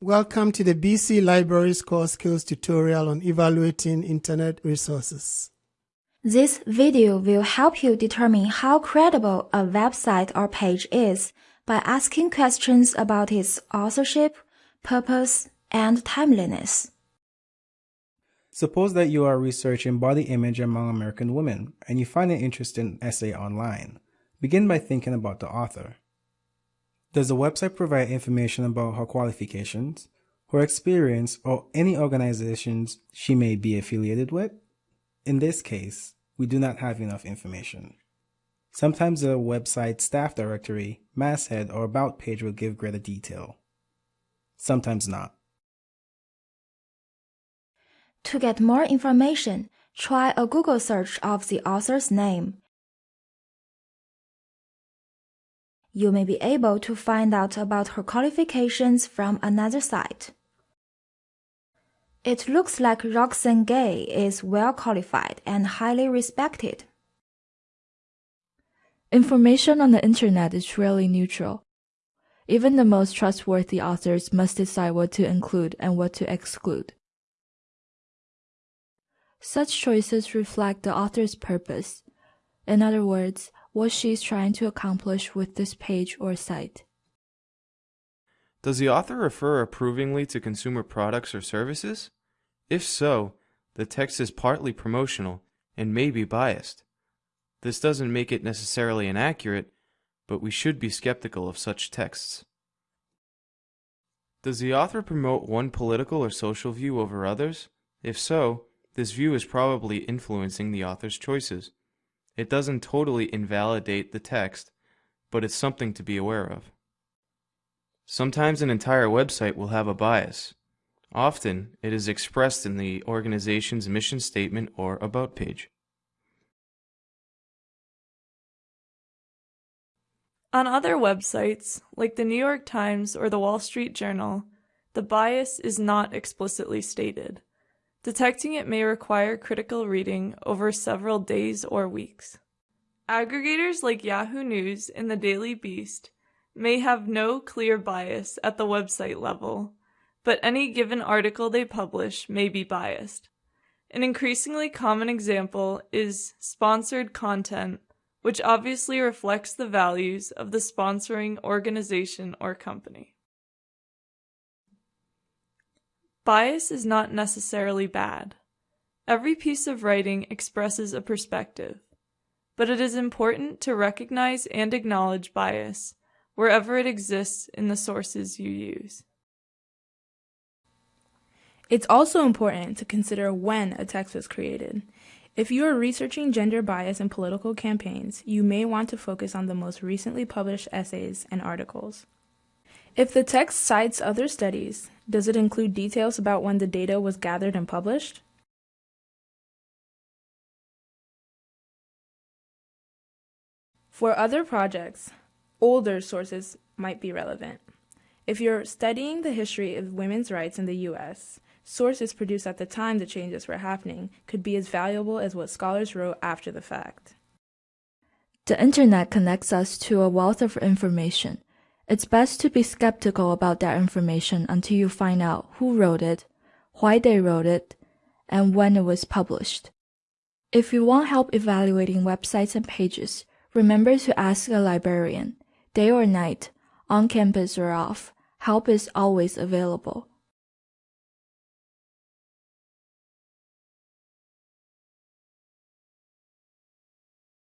Welcome to the BC Libraries Core Skills tutorial on evaluating Internet resources. This video will help you determine how credible a website or page is by asking questions about its authorship, purpose, and timeliness. Suppose that you are researching body image among American women and you find an interesting essay online. Begin by thinking about the author. Does the website provide information about her qualifications, her experience, or any organizations she may be affiliated with? In this case, we do not have enough information. Sometimes the website staff directory, masthead, or about page will give greater detail. Sometimes not. To get more information, try a Google search of the author's name you may be able to find out about her qualifications from another site. It looks like Roxane Gay is well qualified and highly respected. Information on the internet is rarely neutral. Even the most trustworthy authors must decide what to include and what to exclude. Such choices reflect the author's purpose. In other words, what she is trying to accomplish with this page or site. Does the author refer approvingly to consumer products or services? If so, the text is partly promotional and may be biased. This doesn't make it necessarily inaccurate, but we should be skeptical of such texts. Does the author promote one political or social view over others? If so, this view is probably influencing the author's choices. It doesn't totally invalidate the text, but it's something to be aware of. Sometimes an entire website will have a bias. Often, it is expressed in the organization's mission statement or about page. On other websites, like the New York Times or the Wall Street Journal, the bias is not explicitly stated. Detecting it may require critical reading over several days or weeks. Aggregators like Yahoo News and the Daily Beast may have no clear bias at the website level, but any given article they publish may be biased. An increasingly common example is sponsored content, which obviously reflects the values of the sponsoring organization or company. Bias is not necessarily bad. Every piece of writing expresses a perspective, but it is important to recognize and acknowledge bias wherever it exists in the sources you use. It's also important to consider when a text was created. If you are researching gender bias in political campaigns, you may want to focus on the most recently published essays and articles. If the text cites other studies, does it include details about when the data was gathered and published? For other projects, older sources might be relevant. If you're studying the history of women's rights in the U.S., sources produced at the time the changes were happening could be as valuable as what scholars wrote after the fact. The internet connects us to a wealth of information. It's best to be skeptical about that information until you find out who wrote it, why they wrote it, and when it was published. If you want help evaluating websites and pages, remember to ask a librarian. Day or night, on campus or off, help is always available.